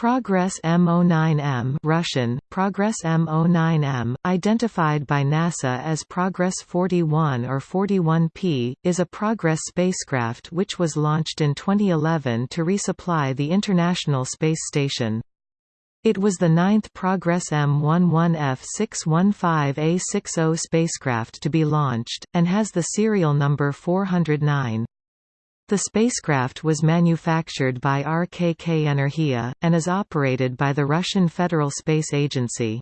Progress M09M Russian, Progress M09M, identified by NASA as Progress 41 or 41P, is a Progress spacecraft which was launched in 2011 to resupply the International Space Station. It was the ninth Progress M11F615A60 spacecraft to be launched, and has the serial number 409. The spacecraft was manufactured by RKK Energia, and is operated by the Russian Federal Space Agency.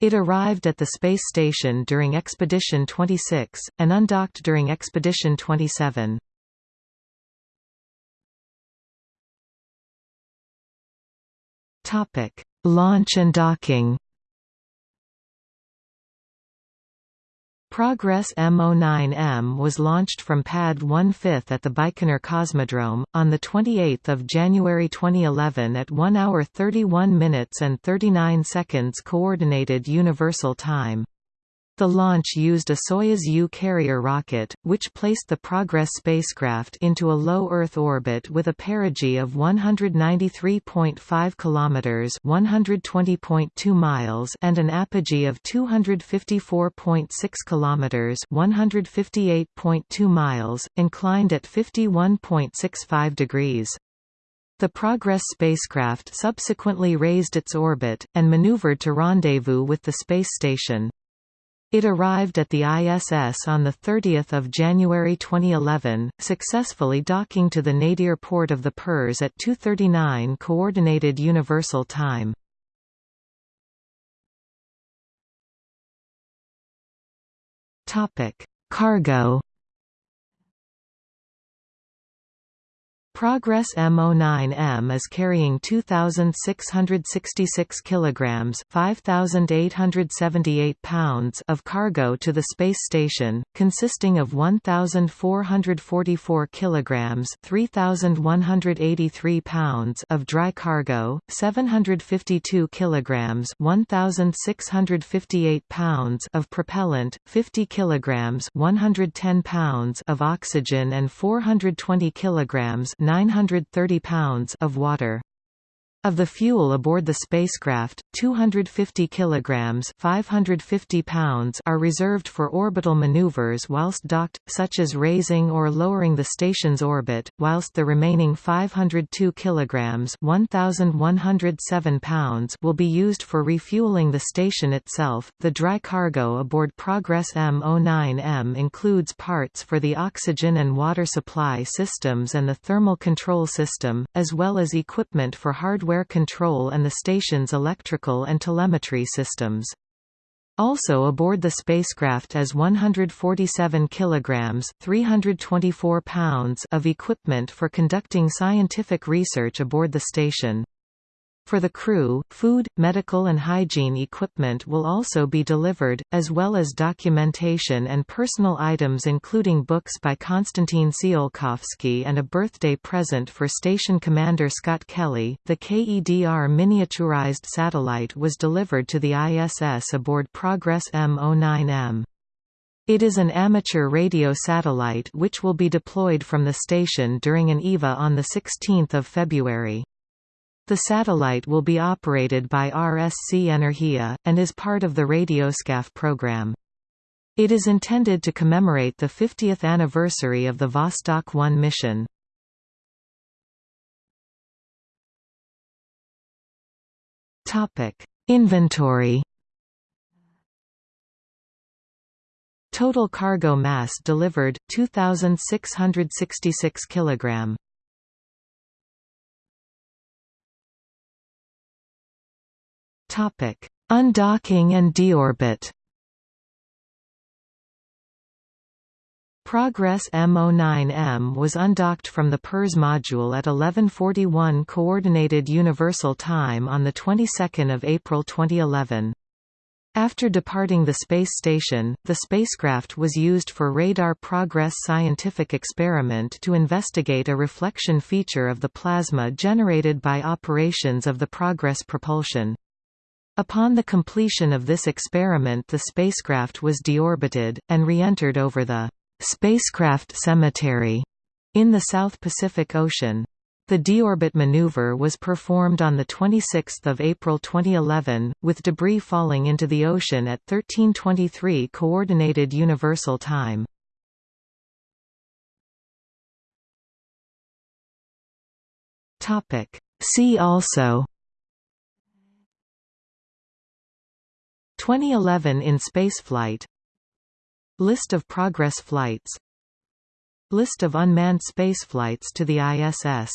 It arrived at the space station during Expedition 26, and undocked during Expedition 27. Launch and docking Progress M09M was launched from Pad 1/5 at the Baikonur Cosmodrome, on 28 January 2011 at 1 hour 31 minutes and 39 seconds Coordinated Universal Time. The launch used a Soyuz U carrier rocket, which placed the Progress spacecraft into a low Earth orbit with a perigee of 193.5 kilometers (120.2 miles) and an apogee of 254.6 kilometers (158.2 miles), inclined at 51.65 degrees. The Progress spacecraft subsequently raised its orbit, and maneuvered to rendezvous with the space station. It arrived at the ISS on 30 January 2011, successfully docking to the nadir port of the Pirs at 2.39 Coordinated Universal Time. Cargo Progress M09M is carrying 2666 kilograms, 5878 pounds of cargo to the space station, consisting of 1444 kilograms, 3183 pounds of dry cargo, 752 kilograms, 1658 pounds of propellant, 50 kilograms, 110 pounds of oxygen and 420 kilograms 930 pounds of water. Of the fuel aboard the spacecraft, 250 kilograms (550 pounds) are reserved for orbital maneuvers whilst docked, such as raising or lowering the station's orbit, whilst the remaining 502 kilograms (1107 pounds) will be used for refueling the station itself. The dry cargo aboard Progress M09M includes parts for the oxygen and water supply systems and the thermal control system, as well as equipment for hardware hardware control and the station's electrical and telemetry systems. Also aboard the spacecraft is 147 kilograms, 324 pounds of equipment for conducting scientific research aboard the station. For the crew, food, medical and hygiene equipment will also be delivered, as well as documentation and personal items including books by Konstantin Tsiolkovsky and a birthday present for station commander Scott Kelly. The KEDR miniaturized satellite was delivered to the ISS aboard Progress M09M. It is an amateur radio satellite which will be deployed from the station during an EVA on 16 February. The satellite will be operated by RSC Energia, and is part of the Radioskaf program. It is intended to commemorate the 50th anniversary of the Vostok 1 mission. Inventory Total cargo mass delivered 2666 kg. Topic: Undocking and deorbit. Progress M09M was undocked from the Pirs module at 11:41 Coordinated Universal Time on the 22nd of April 2011. After departing the space station, the spacecraft was used for Radar Progress scientific experiment to investigate a reflection feature of the plasma generated by operations of the Progress propulsion. Upon the completion of this experiment the spacecraft was deorbited, and re-entered over the «spacecraft cemetery» in the South Pacific Ocean. The deorbit maneuver was performed on 26 April 2011, with debris falling into the ocean at 1323 Coordinated Universal Time. See also 2011 in spaceflight List of Progress flights. List of unmanned spaceflights to the ISS